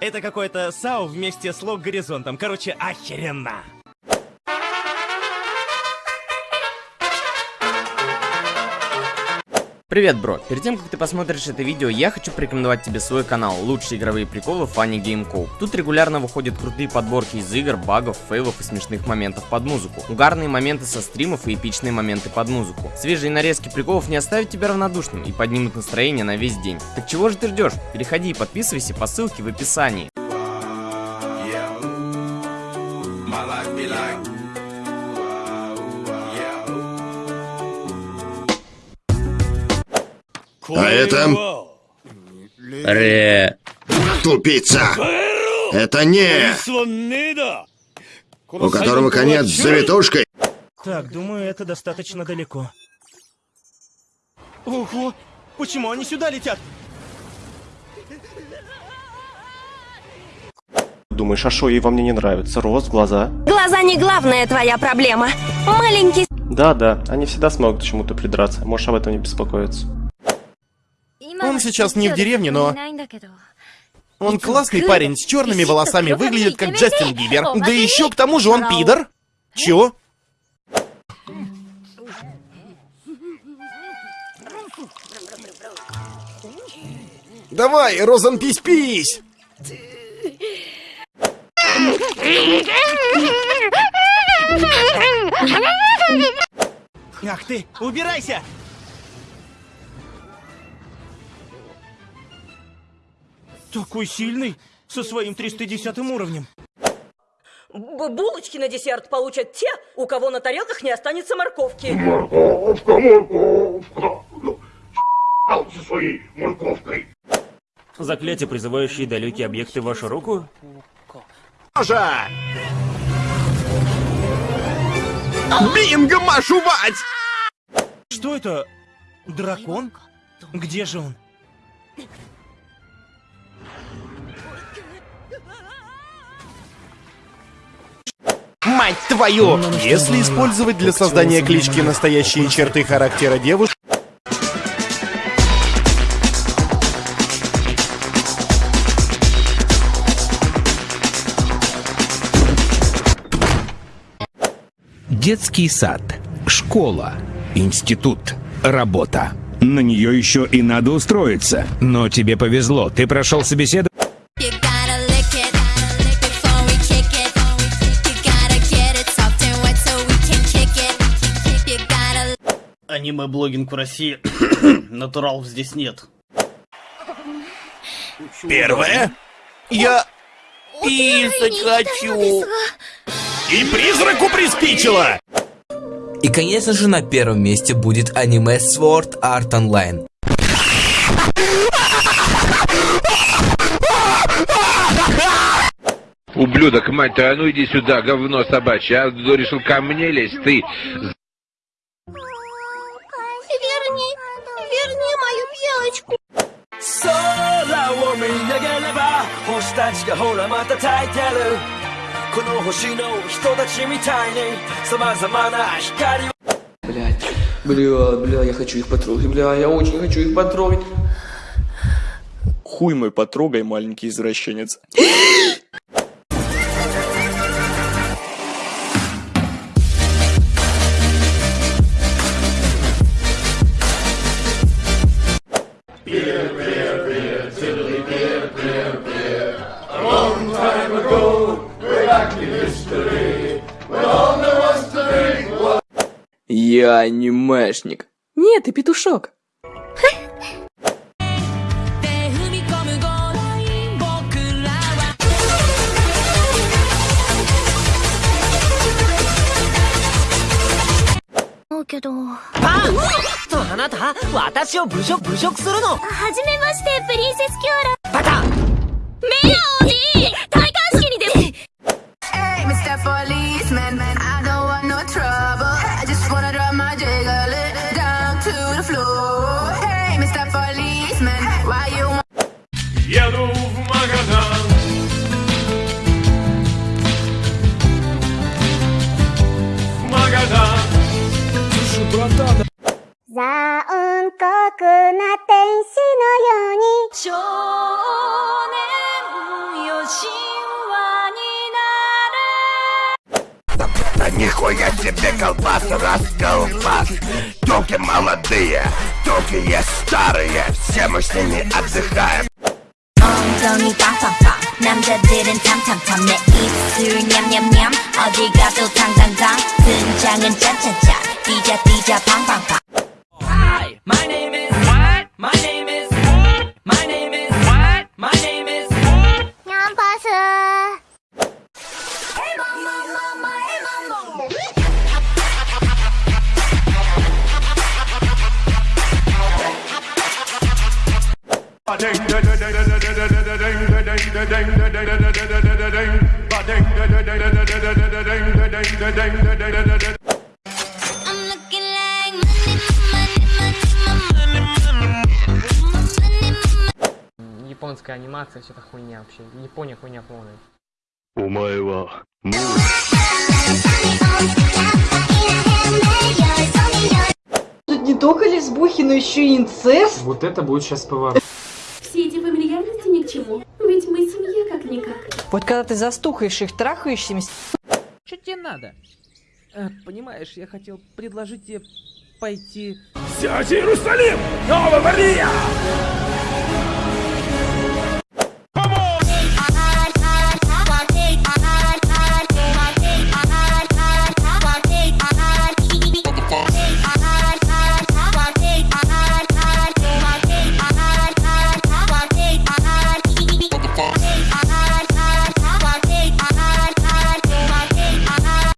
Это какое-то САУ вместе с лог горизонтом. Короче, охеренно. Привет, бро! Перед тем, как ты посмотришь это видео, я хочу порекомендовать тебе свой канал «Лучшие игровые приколы Funny Game Co. Тут регулярно выходят крутые подборки из игр, багов, фейлов и смешных моментов под музыку. Угарные моменты со стримов и эпичные моменты под музыку. Свежие нарезки приколов не оставят тебя равнодушным и поднимут настроение на весь день. Так чего же ты ждешь? Переходи и подписывайся по ссылке в описании. А это... Ре. Тупица! Это не... У которого конец с завитушкой. Так, думаю, это достаточно далеко. Ого! Почему они сюда летят? Думаешь, а шо ей во мне не нравится? Рост, глаза? Глаза не главная твоя проблема. Маленький Да-да, они всегда смогут к чему-то придраться. Можешь об этом не беспокоиться. Он сейчас не в деревне, но... Он классный парень, с черными волосами, выглядит как Джастин Бибер. Да еще к тому же он пидор. Чё? Давай, Розан, пись-пись! Ах ты, убирайся! Такой сильный, со своим 310 уровнем. Б- Булочки на десерт получат те, у кого на тарелках не останется морковки. Заклятие, призывающее далекие объекты в вашу руку? Жа! Бинго, машу! Что это? Дракон? Где же он? Мать твою! Если использовать для создания клички настоящие черты характера девушки, Детский сад, школа, институт, работа. На нее еще и надо устроиться. Но тебе повезло, ты прошел собеседование. Аниме-блогинг в России. Натуралов здесь нет. первое... Я... Писать хочу. И призраку приспичило! И, конечно же, на первом месте будет аниме Sword Art Online. Ублюдок, мать твою, а ну иди сюда, говно собачье, а решил ко мне лезть, ты... мою белочку. 空を見上げれば星たちがほらまた焚いてるこの星の人たちみたいに様々な光を Блять, бля, бля, я хочу их потрогать, бля, я очень хочу их потрогать. Хуй мой потрогай, маленький извращенец. Я анимешник. Нет, ты петушок. 아! とあなた私を侮辱侮辱するのはじめまして、プリンセスキュアラ。 Твою Еду в Магадан. В Магадан. Слушай, братан. За он как Да нихуя себе колбаса, расколбас Токи молодые, токи есть старые Все мы с ними отдыхаем 엉덩이 빵빵빵 남자들은 탐탐탐 내 입술 냠냠냠 어디 가도 당당당 등장은 짠짠짠 뛰자 뛰자 팡팡팡 Японская анимация, все это хуйня вообще. Япония хуйня полная. Умаева. Тут не только лесбухи, но еще и инцест. Вот это будет сейчас поворот. Все эти фамильярности ни к чему. Ведь мы семья как-никак. Вот когда ты застухаешь их, трахаешься, Что тебе надо? Э, понимаешь, я хотел предложить тебе пойти... Сядь, Иерусалим! Новая Мария!